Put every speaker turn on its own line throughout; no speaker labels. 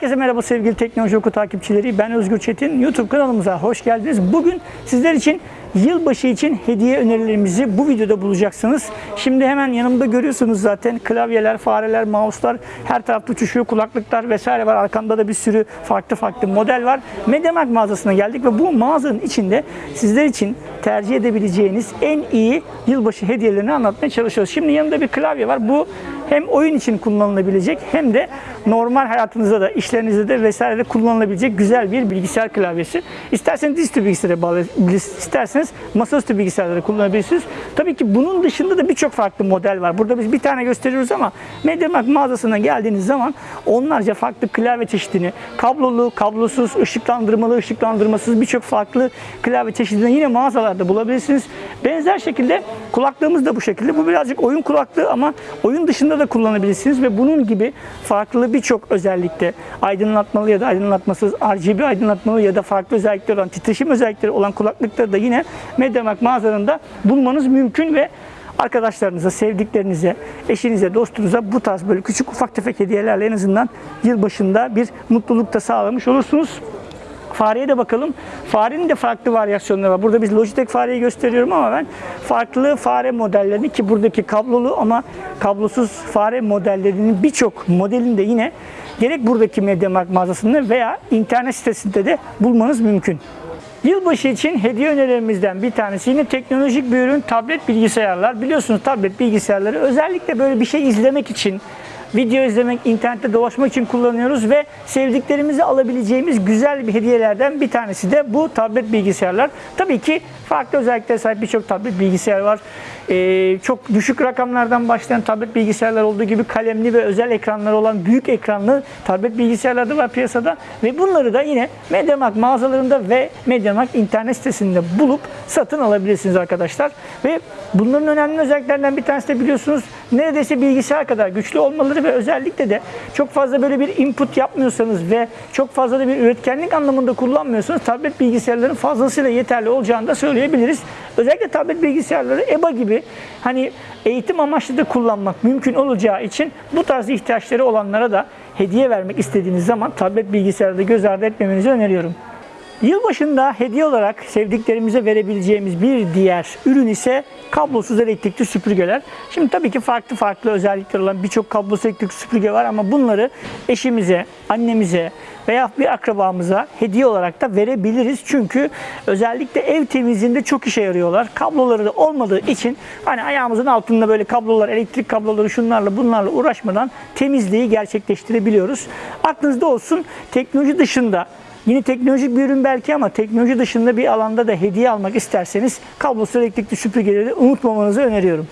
Herkese merhaba sevgili Teknoloji Oku takipçileri. Ben Özgür Çetin. YouTube kanalımıza hoş geldiniz. Bugün sizler için yılbaşı için hediye önerilerimizi bu videoda bulacaksınız. Şimdi hemen yanımda görüyorsunuz zaten klavyeler, fareler, mouse'lar her tarafta uçuşuyor, kulaklıklar vesaire var. Arkamda da bir sürü farklı farklı model var. MediaMarkt mağazasına geldik ve bu mağazanın içinde sizler için tercih edebileceğiniz en iyi yılbaşı hediyelerini anlatmaya çalışıyoruz. Şimdi yanımda bir klavye var. Bu hem oyun için kullanılabilecek hem de normal hayatınızda da işlerinizde de vesairede kullanılabilecek güzel bir bilgisayar klavyesi. İsterseniz dizüstü bilgisayara bağlayabilirsiniz, isterseniz masaüstü bilgisayarları kullanabilirsiniz. Tabii ki bunun dışında da birçok farklı model var. Burada biz bir tane gösteriyoruz ama MediaMarkt mağazasına geldiğiniz zaman onlarca farklı klavye çeşidini, kablolu, kablosuz, ışıklandırmalı, ışıklandırmasız birçok farklı klavye çeşidini yine mağazalarda bulabilirsiniz. Benzer şekilde kulaklığımız da bu şekilde. Bu birazcık oyun kulaklığı ama oyun dışında da kullanabilirsiniz ve bunun gibi farklı birçok özellikte aydınlatmalı ya da aydınlatmasız RGB aydınlatmalı ya da farklı özellikleri olan titreşim özellikleri olan kulaklıkları da yine MediaMarkt mağazalarında bulmanız mümkün ve arkadaşlarınıza, sevdiklerinize, eşinize, dostunuza bu tarz böyle küçük ufak tefek hediyelerle en azından yılbaşında bir mutluluk da sağlamış olursunuz. Fareye de bakalım. Farenin de farklı varyasyonları var. Burada biz Logitech fareyi gösteriyorum ama ben farklı fare modellerini ki buradaki kablolu ama kablosuz fare modellerinin birçok modelini de yine gerek buradaki MediaMarkt mağazasında veya internet sitesinde de bulmanız mümkün. Yılbaşı için hediye önerilerimizden bir tanesi yine teknolojik bir ürün tablet bilgisayarlar. Biliyorsunuz tablet bilgisayarları özellikle böyle bir şey izlemek için video izlemek, internette dolaşmak için kullanıyoruz ve sevdiklerimizi alabileceğimiz güzel bir hediyelerden bir tanesi de bu tablet bilgisayarlar. Tabii ki farklı özelliklere sahip birçok tablet bilgisayar var. Ee, çok düşük rakamlardan başlayan tablet bilgisayarlar olduğu gibi kalemli ve özel ekranları olan büyük ekranlı tablet bilgisayarlar da var piyasada ve bunları da yine MediaMarkt mağazalarında ve MediaMarkt internet sitesinde bulup satın alabilirsiniz arkadaşlar. Ve bunların önemli özelliklerinden bir tanesi de biliyorsunuz neredeyse bilgisayar kadar güçlü olmaları ve özellikle de çok fazla böyle bir input yapmıyorsanız ve çok fazla da bir üretkenlik anlamında kullanmıyorsanız tablet bilgisayarların fazlasıyla yeterli olacağını da söyleyebiliriz. Özellikle tablet bilgisayarları EBA gibi hani eğitim amaçlı da kullanmak mümkün olacağı için bu tarz ihtiyaçları olanlara da hediye vermek istediğiniz zaman tablet bilgisayarda göz ardı etmemenizi öneriyorum. Yılbaşında hediye olarak sevdiklerimize verebileceğimiz bir diğer ürün ise kablosuz elektrikli süpürgeler. Şimdi tabii ki farklı farklı özellikleri olan birçok kablosuz elektrikli süpürge var ama bunları eşimize, annemize veya bir akrabamıza hediye olarak da verebiliriz. Çünkü özellikle ev temizliğinde çok işe yarıyorlar. Kabloları da olmadığı için hani ayağımızın altında böyle kablolar, elektrik kabloları şunlarla bunlarla uğraşmadan temizliği gerçekleştirebiliyoruz. Aklınızda olsun teknoloji dışında Yine teknolojik bir ürün belki ama teknoloji dışında bir alanda da hediye almak isterseniz kablosuz elektrikli süpürgeleri unutmamanızı öneriyorum.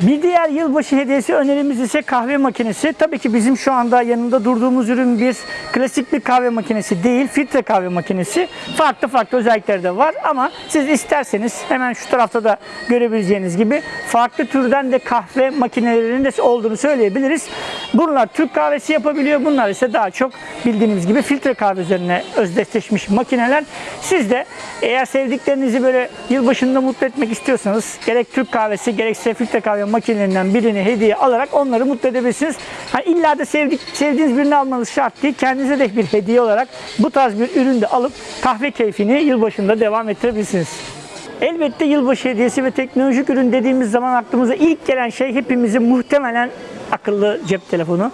Bir diğer yılbaşı hediyesi önerimiz ise kahve makinesi. Tabii ki bizim şu anda yanında durduğumuz ürün bir klasik bir kahve makinesi değil, filtre kahve makinesi. Farklı farklı özellikleri de var ama siz isterseniz hemen şu tarafta da görebileceğiniz gibi farklı türden de kahve makinelerinin de olduğunu söyleyebiliriz. Bunlar Türk kahvesi yapabiliyor. Bunlar ise daha çok bildiğiniz gibi filtre kahve üzerine özdeşleşmiş makineler. Siz de eğer sevdiklerinizi böyle yılbaşında mutlu etmek istiyorsanız gerek Türk kahvesi gerekse filtre kahve makinelerinden birini hediye alarak onları mutlu edebilirsiniz. Hani illa da sevdik, sevdiğiniz birini almanız şart değil. Kendinize de bir hediye olarak bu tarz bir ürün de alıp kahve keyfini yılbaşında devam ettirebilirsiniz. Elbette yılbaşı hediyesi ve teknolojik ürün dediğimiz zaman aklımıza ilk gelen şey hepimizin muhtemelen akıllı cep telefonu.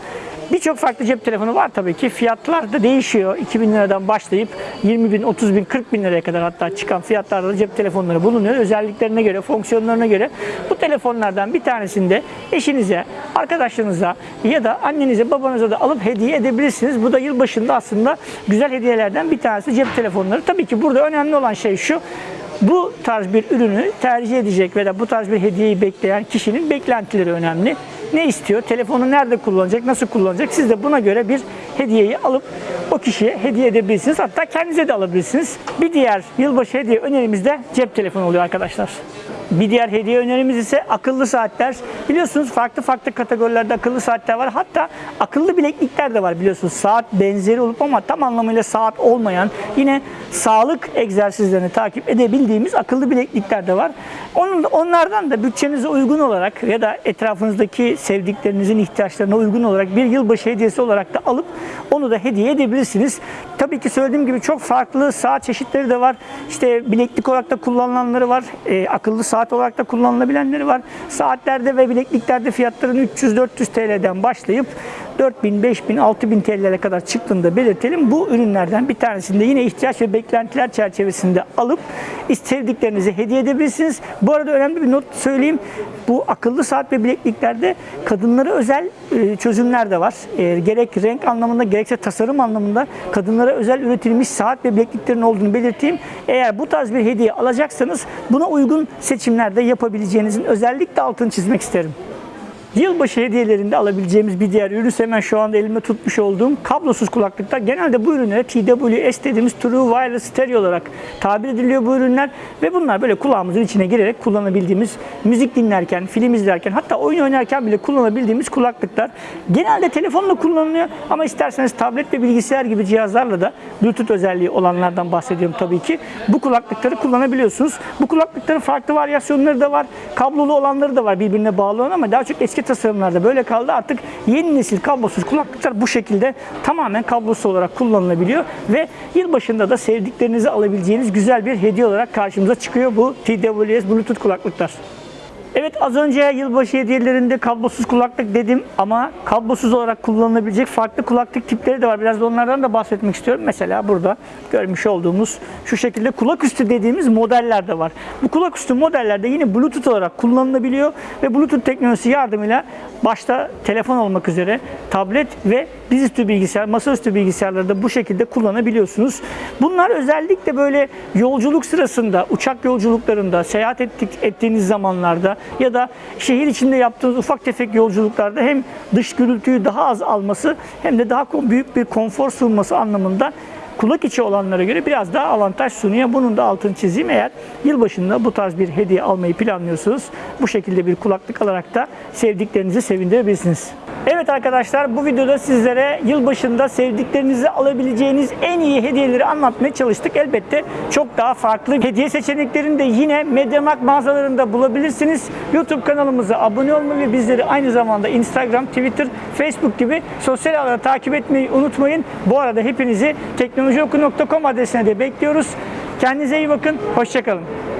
Birçok farklı cep telefonu var tabii ki. Fiyatlar da değişiyor. 2000 liradan başlayıp 20 bin, 30 bin, 40 bin liraya kadar hatta çıkan fiyatlarda da cep telefonları bulunuyor. Özelliklerine göre, fonksiyonlarına göre. Bu telefonlardan bir tanesinde eşinize, arkadaşlarınıza ya da annenize, babanıza da alıp hediye edebilirsiniz. Bu da yılbaşında aslında güzel hediyelerden bir tanesi cep telefonları. Tabii ki burada önemli olan şey şu. Bu tarz bir ürünü tercih edecek ve de bu tarz bir hediyeyi bekleyen kişinin beklentileri önemli ne istiyor, telefonu nerede kullanacak, nasıl kullanacak siz de buna göre bir hediyeyi alıp o kişiye hediye edebilirsiniz. Hatta kendinize de alabilirsiniz. Bir diğer yılbaşı hediye önerimiz de cep telefonu oluyor arkadaşlar. Bir diğer hediye önerimiz ise akıllı saatler. Biliyorsunuz farklı farklı kategorilerde akıllı saatler var. Hatta akıllı bileklikler de var biliyorsunuz. Saat benzeri olup ama tam anlamıyla saat olmayan yine sağlık egzersizlerini takip edebildiğimiz akıllı bileklikler de var. Onun, onlardan da bütçenize uygun olarak ya da etrafınızdaki sevdiklerinizin ihtiyaçlarına uygun olarak bir yılbaşı hediyesi olarak da alıp onu da hediye edebilirsiniz. Tabii ki söylediğim gibi çok farklı saat çeşitleri de var. İşte bileklik olarak da kullanılanları var. E, akıllı saat olarak da kullanılabilenleri var. Saatlerde ve bilekliklerde fiyatların 300-400 TL'den başlayıp 4000, 5000, 6000 TL'lere kadar çıktığını da belirtelim. Bu ürünlerden bir tanesini de yine ihtiyaç ve beklentiler çerçevesinde alıp sevdiklerinize hediye edebilirsiniz. Bu arada önemli bir not söyleyeyim. Bu akıllı saat ve bilekliklerde kadınlara özel e, çözümler de var. E, gerek renk anlamında gerekse tasarım anlamında kadınlara özel üretilmiş saat ve bilekliklerin olduğunu belirteyim. Eğer bu tarz bir hediye alacaksanız buna uygun seçimlerde yapabileceğinizin özellikle altını çizmek isterim. Yılbaşı hediyelerinde alabileceğimiz bir diğer ürün hemen şu anda elimde tutmuş olduğum kablosuz kulaklıklar. Genelde bu ürünlere TWS dediğimiz True Wireless Stereo olarak tabir ediliyor bu ürünler. Ve bunlar böyle kulağımızın içine girerek kullanabildiğimiz, müzik dinlerken, film izlerken hatta oyun oynarken bile kullanabildiğimiz kulaklıklar. Genelde telefonla kullanılıyor ama isterseniz tablet ve bilgisayar gibi cihazlarla da Bluetooth özelliği olanlardan bahsediyorum tabii ki. Bu kulaklıkları kullanabiliyorsunuz. Bu kulaklıkların farklı varyasyonları da var. Kablolu olanları da var birbirine bağlı olan ama daha çok eski tasarımlarda böyle kaldı. Artık yeni nesil kablosuz kulaklıklar bu şekilde tamamen kablosuz olarak kullanılabiliyor ve yılbaşında da sevdiklerinizi alabileceğiniz güzel bir hediye olarak karşımıza çıkıyor bu TWS Bluetooth kulaklıklar. Evet az önce yılbaşı hediyelerinde kablosuz kulaklık dedim ama kablosuz olarak kullanılabilecek farklı kulaklık tipleri de var. Biraz da onlardan da bahsetmek istiyorum. Mesela burada görmüş olduğumuz şu şekilde kulaküstü dediğimiz modeller de var. Bu kulaküstü modellerde yine Bluetooth olarak kullanılabiliyor ve Bluetooth teknolojisi yardımıyla başta telefon olmak üzere tablet ve dizüstü bilgisayar, masaüstü bilgisayarları da bu şekilde kullanabiliyorsunuz. Bunlar özellikle böyle yolculuk sırasında, uçak yolculuklarında, seyahat ettik, ettiğiniz zamanlarda ya da şehir içinde yaptığınız ufak tefek yolculuklarda hem dış gürültüyü daha az alması hem de daha büyük bir konfor sunması anlamında kulak içi olanlara göre biraz daha avantaj sunuyor. Bunun da altını çizeyim. Eğer yılbaşında bu tarz bir hediye almayı planlıyorsanız bu şekilde bir kulaklık alarak da sevdiklerinizi sevindirebilirsiniz. Evet arkadaşlar bu videoda sizlere yılbaşında sevdiklerinizi alabileceğiniz en iyi hediyeleri anlatmaya çalıştık. Elbette çok daha farklı hediye seçeneklerini de yine Mediamarkt mağazalarında bulabilirsiniz. YouTube kanalımıza abone olmayı ve bizleri aynı zamanda Instagram, Twitter, Facebook gibi sosyal ağları takip etmeyi unutmayın. Bu arada hepinizi teknolojioku.com adresine de bekliyoruz. Kendinize iyi bakın. Hoşçakalın.